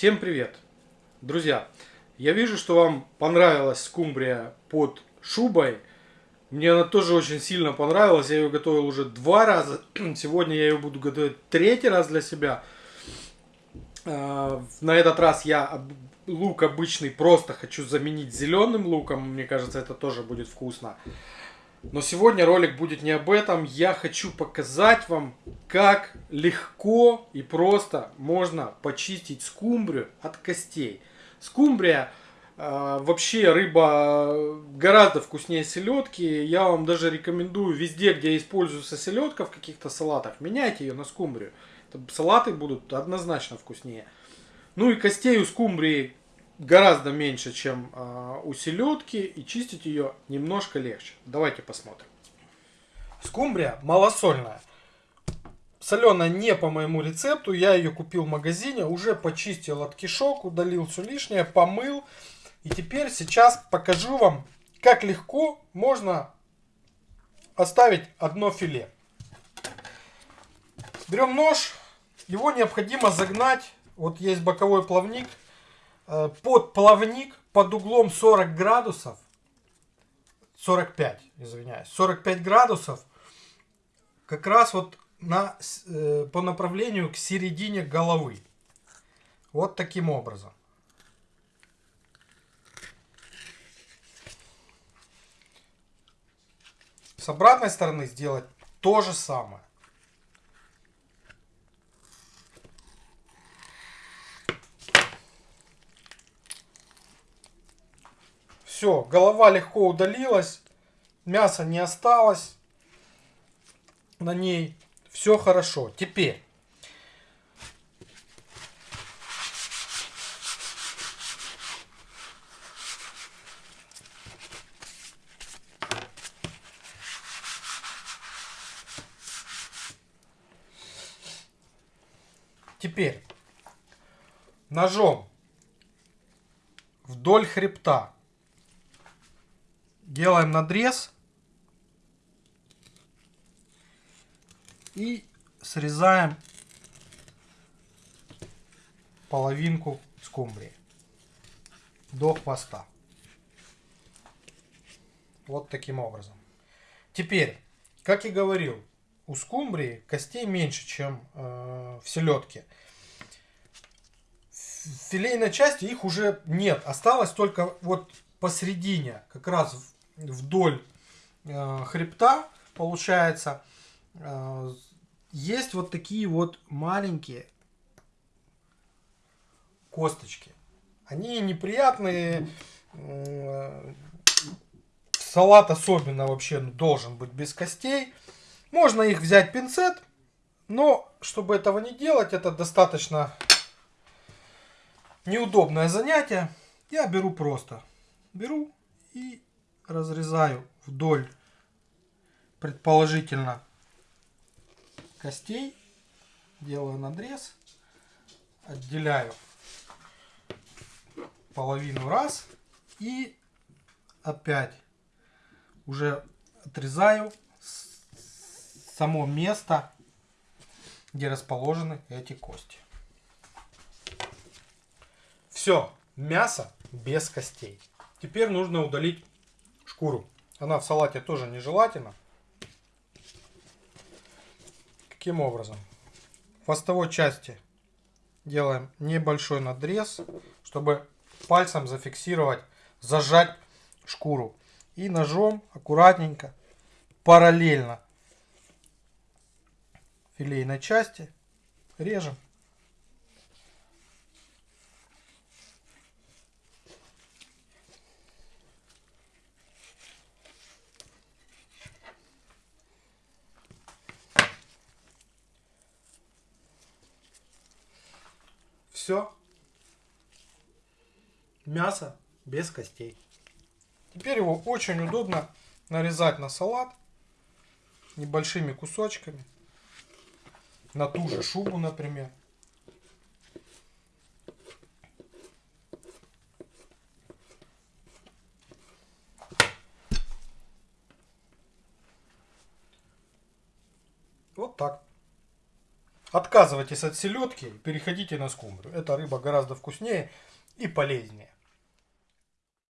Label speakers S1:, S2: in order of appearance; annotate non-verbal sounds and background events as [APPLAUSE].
S1: Всем привет! Друзья, я вижу, что вам понравилась скумбрия под шубой. Мне она тоже очень сильно понравилась. Я ее готовил уже два раза. [CLEARS THROAT] Сегодня я ее буду готовить третий раз для себя. А, на этот раз я лук обычный просто хочу заменить зеленым луком. Мне кажется, это тоже будет вкусно. Но сегодня ролик будет не об этом. Я хочу показать вам, как легко и просто можно почистить скумбрию от костей. Скумбрия э, вообще рыба гораздо вкуснее селедки. Я вам даже рекомендую везде, где используется селедка в каких-то салатах, меняйте ее на скумбрию. Салаты будут однозначно вкуснее. Ну и костей у скумбрии гораздо меньше, чем э, у селедки, и чистить ее немножко легче. Давайте посмотрим. Скумбрия малосольная. Соленая не по моему рецепту, я ее купил в магазине, уже почистил от кишок, удалил все лишнее, помыл. И теперь сейчас покажу вам, как легко можно оставить одно филе. Берем нож, его необходимо загнать, вот есть боковой плавник, под плавник под углом 40 градусов, 45, извиняюсь, 45 градусов, как раз вот на, э, по направлению к середине головы. Вот таким образом. С обратной стороны сделать то же самое. Все, голова легко удалилась, мяса не осталось на ней. Все хорошо. Теперь Теперь ножом вдоль хребта делаем надрез и срезаем половинку скумбрии до хвоста. Вот таким образом. Теперь, как и говорил, у скумбрии костей меньше, чем э, в селедке. В филейной части их уже нет. Осталось только вот посередине, как раз вдоль э, хребта, получается, э, есть вот такие вот маленькие косточки. Они неприятные. Э, салат особенно вообще должен быть без костей. Можно их взять пинцет, но чтобы этого не делать, это достаточно неудобное занятие. Я беру просто. Беру и разрезаю вдоль, предположительно, костей. Делаю надрез. Отделяю половину раз. И опять уже отрезаю само место, где расположены эти кости. Все, мясо без костей. Теперь нужно удалить шкуру. Она в салате тоже нежелательна. Каким образом? В хвостовой части делаем небольшой надрез, чтобы пальцем зафиксировать, зажать шкуру. И ножом аккуратненько, параллельно филейной части режем. Все. Мясо без костей. Теперь его очень удобно нарезать на салат небольшими кусочками. На ту же шубу, например. Вот так. Отказывайтесь от селедки, переходите на скумбрию. Эта рыба гораздо вкуснее и полезнее.